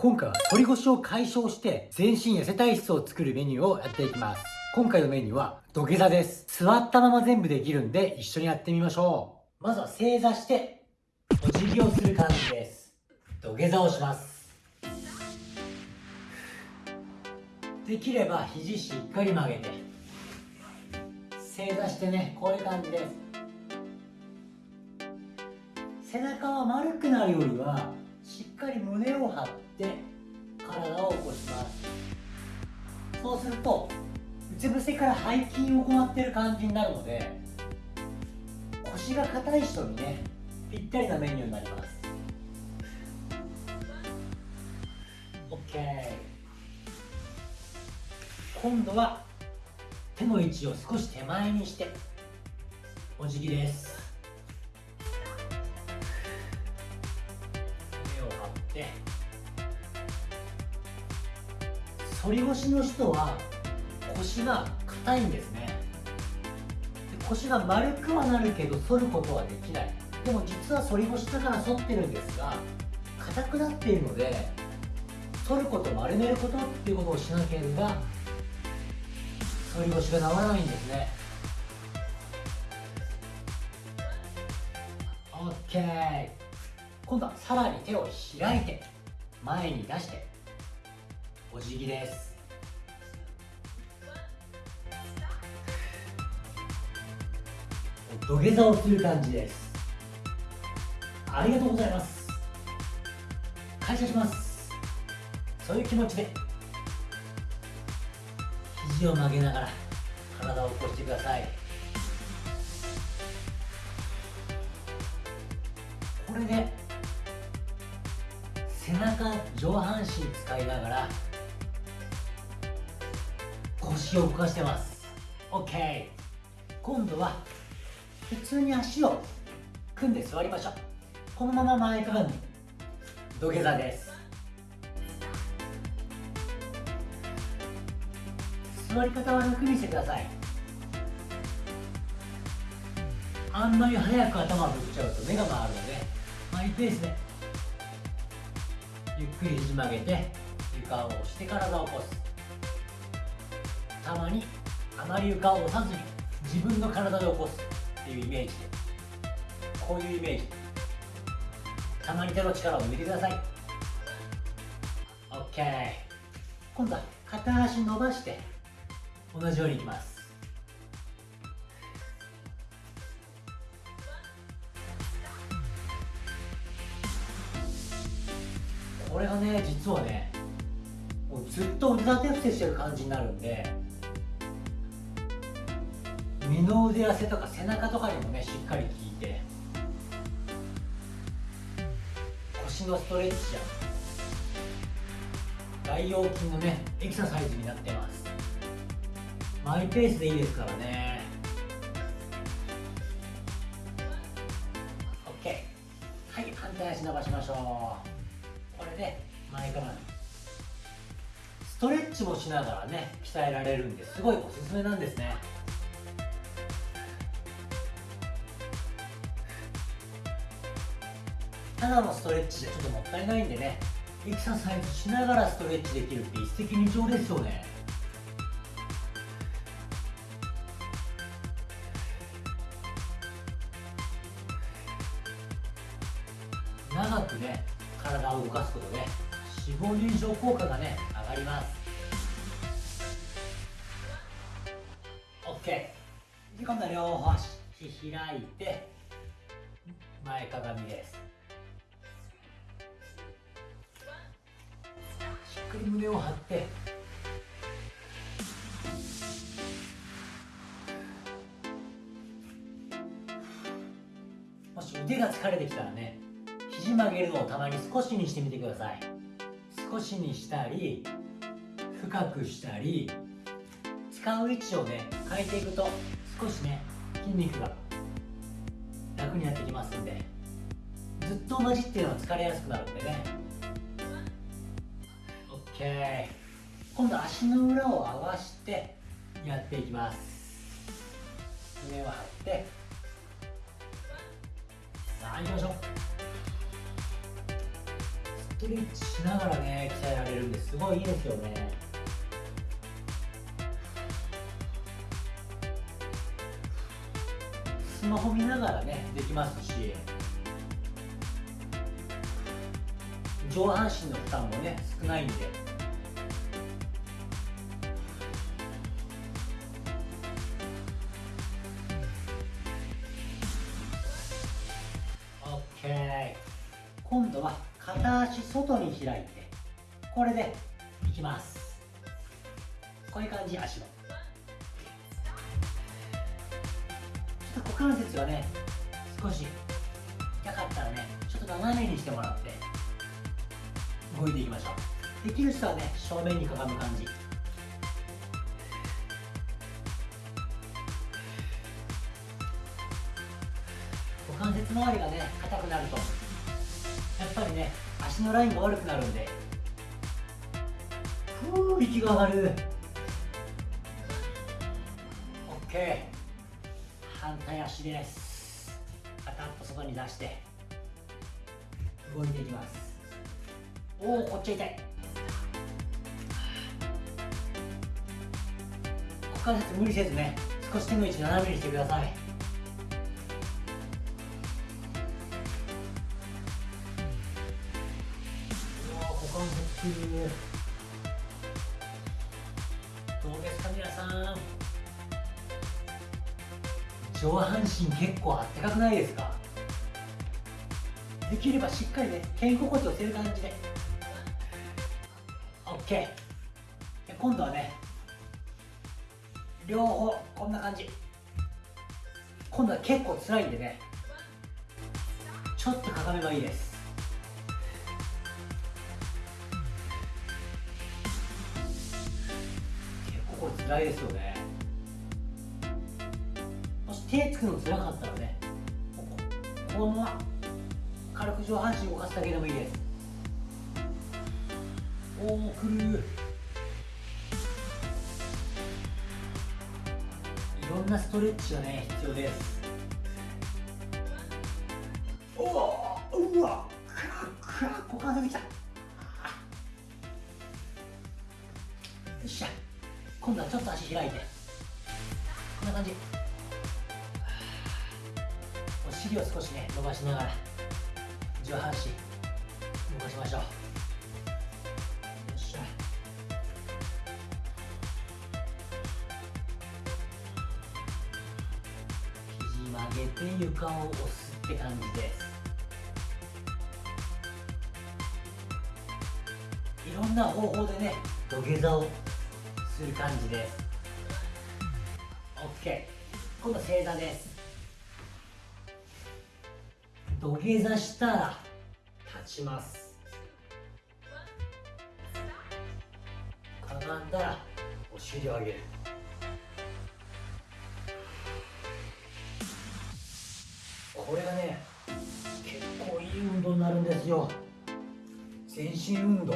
今回は反り腰を解消して全身痩せ体質を作るメニューをやっていきます。今回のメニューは土下座です。座ったまま全部できるんで一緒にやってみましょう。まずは正座してお辞儀をする感じです。土下座をします。できれば肘しっかり曲げて。正座してねこういう感じで。す背中は丸くなるよりはしっかり胸を張って体を起こします。そうするとうつ伏せから背筋を行っている感じになるので腰が硬い人にねぴったりなメニューになります。OK 今度は手の位置を少し手前にしてお辞儀です。手を張って反り腰の人は腰が硬いんですね。腰が丸くはなるけど反ることはできない。でも実は反り腰だから反ってるんですが硬くなっているので反ること丸めることっていうことをしなければ反り腰が治らないんですね。OK 今度はさらに手を開いて前に出して。お辞儀です。土下座をする感じです。ありがとうございます。感謝します。そういう気持ちで。肘を曲げながら体を起こしてください。これで背中上半身使いながら腰を動かしてます。OK 今度は普通に足を組んで座りましょう。このまま前かがみ土下座です。座り方は楽にしてください。あんまり早く頭を振っちゃうと目が回るのでマイペースでゆっくり肘曲げて床を押して体を起こす。たまにあまり床を押さずに自分の体で起こすっていうイメージでこういうイメージ。たまに手の力を抜いてください。OK 今度は片足伸ばして同じようにいきます。これがね実はねもうずっと腕立て伏せしてる感じになるんで二の腕痩せとか背中とかにもねしっかり効いて。腰のストレッチや。大腰筋のねエクササイズになってます。マイペースでいいですからね。OK はい反対足伸ばしましょう。これで前かがみストレッチもしながらね鍛えられるんですごいおすすめなんですね。ただのストレッチじゃちょっともったいないんでね。エクササイズしながらストレッチできるって一石二鳥ですよね。長くね体を動かすことで脂肪燃焼効果がね上がります。OK で今度は両方足開いて前かがみです。胸を張って。もし腕が疲れてきたらね肘曲げるのをたまに少しにしてみてください。少しにしたり深くしたり使う位置をね変えていくと少しね筋肉が楽になってきますんでずっと同じっていうのは疲れやすくなるんでね。今度足の裏を合わしてやっていきます。胸を張って。さあ行きましょう。ストレッチしながらね鍛えられるんですごいいいですよね。スマホ見ながらねできますし。上半身の負担もね少ないんで。開いてこれでいきます。こういう感じ足の。ちょっと股関節がね少し痛かったらねちょっと斜めにしてもらって動いていきましょう。できる人はね正面にかがむ感じ。股関節周りがね硬くなるとやっぱりね足のラインが悪くなるんで。ふう息が上がる。OK 反対足です。片っぽ外に出して。動いていきます。おおこっち痛い。股関節無理せずね少し手の位置斜めにしてください。どうですか皆さん。上半身結構あったかくないですか？できればしっかりね肩甲骨を寄せる感じで。OK 今度はね両方こんな感じ。今度は結構辛いんでねちょっとかがめばいいです。辛いですよね。もし手つくの辛かったらねこのまま軽く上半身動かすだけでもいいです。おおくる。いろんなストレッチがね必要です。おおうわくらくら股関節きた。よっしゃ。今度はちょっと足開いて。こんな感じ。お尻を少しね伸ばしながら上半身動かしましょう。よっしゃ。肘曲げて床を押すって感じです。いろんな方法でね土下座をする感じで。す OK 今度正座で。す土下座したら立ちます。かがんだらお尻を上げる。これがね結構いい運動になるんですよ。全身運動。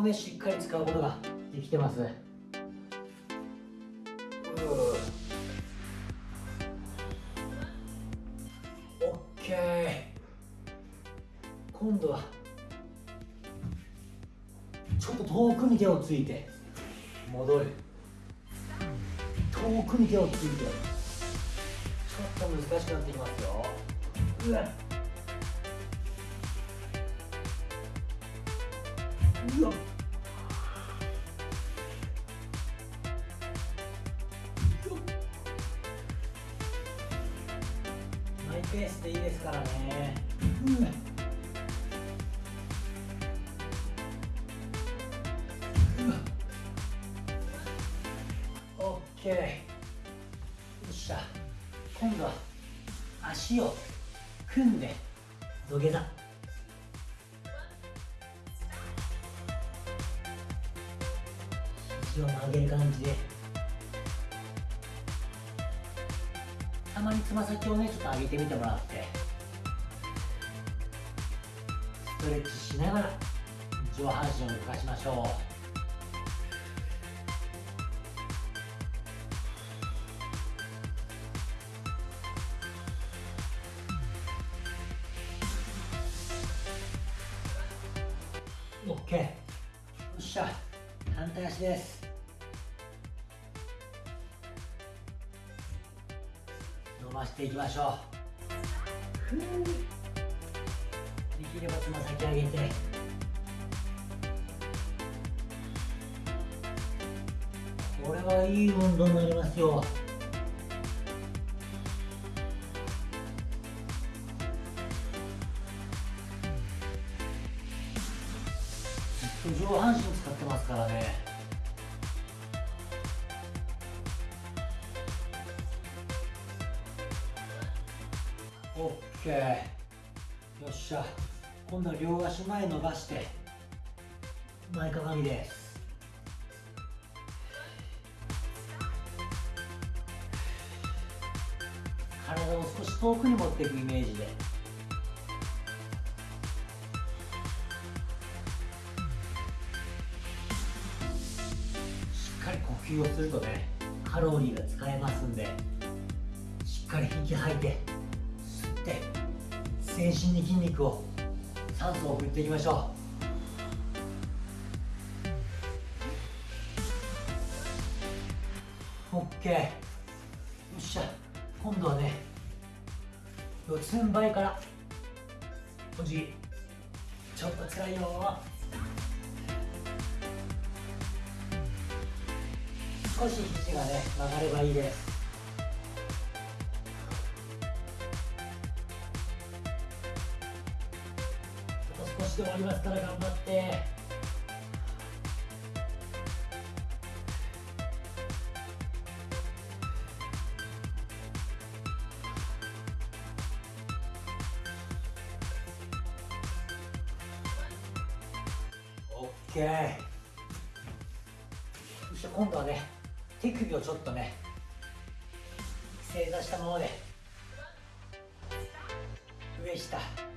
をねしっかり使うことができてます。オッケー。今度はちょっと遠くに手をついて戻る。遠くに手をついて。ちょっと難しくなってきますよ。うわ。マイペースでいいですからね。うん。オッケー。よっしゃ。今度は足を組ん。で土下座。どげる感じでたまにつま先をねちょっと上げてみてもら。ってストレッチしながら上半身を動かしましょう。オッケーよっしゃ。反対足です。伸ばしていきましょう。できればつま先上げて。これはいい運動になりますよ。今度は両足前伸ばして前かがみです。体を少し遠くに持っていくイメージで。呼吸をするとねカロリーが使えますんでしっかり息吐いて吸って全身に筋肉を酸素を送っていきましょう。OK よっしゃ。今度はね四つん這いから。おじぎ。ちょっと辛いよ。少し肘がね曲がればいいです。しで終わりますから頑張って。オッケー。そして今度はね手首をちょっとね正座したままで。上下。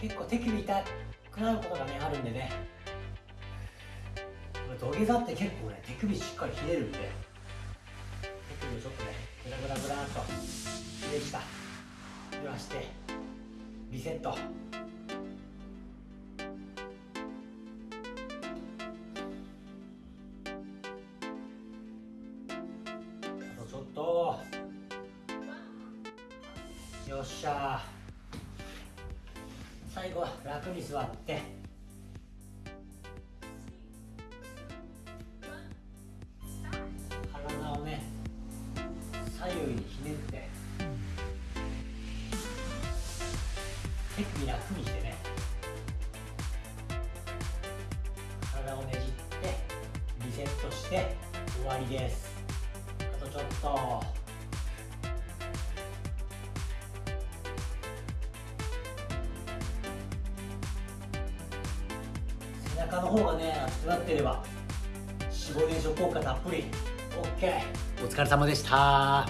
結構手首痛くなることがねあるんでね。土下座って結構ね手首しっかりひねるんで。手首をちょっとねグラグラグラーと上下揺らしてリセット。楽に座って。体をね左右にひねって。手首楽にしてね。体をねじってリセットして終わりです。あとちょっと。中の方がね熱くなってれば脂肪燃焼効果たっぷり。OK お疲れ様でした。